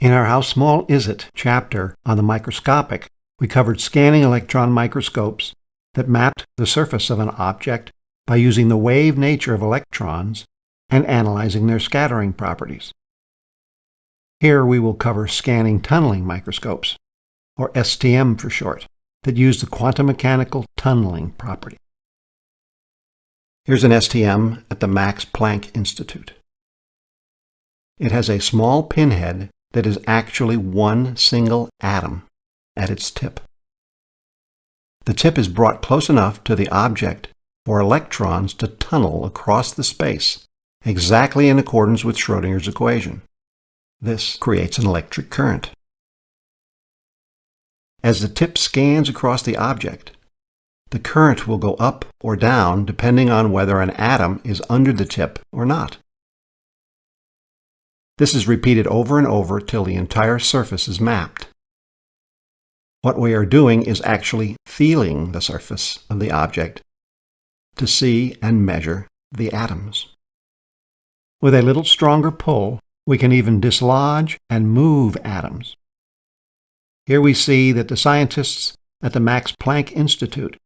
In our How Small Is It chapter on the microscopic, we covered scanning electron microscopes that mapped the surface of an object by using the wave nature of electrons and analyzing their scattering properties. Here we will cover scanning tunneling microscopes, or STM for short, that use the quantum mechanical tunneling property. Here's an STM at the Max Planck Institute. It has a small pinhead that is actually one single atom at its tip. The tip is brought close enough to the object for electrons to tunnel across the space, exactly in accordance with Schrödinger's equation. This creates an electric current. As the tip scans across the object, the current will go up or down depending on whether an atom is under the tip or not. This is repeated over and over till the entire surface is mapped. What we are doing is actually feeling the surface of the object to see and measure the atoms. With a little stronger pull, we can even dislodge and move atoms. Here we see that the scientists at the Max Planck Institute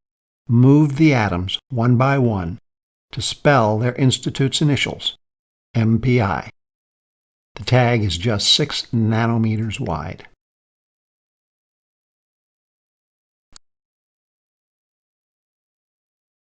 moved the atoms one by one to spell their institute's initials, MPI. Tag is just 6 nanometers wide.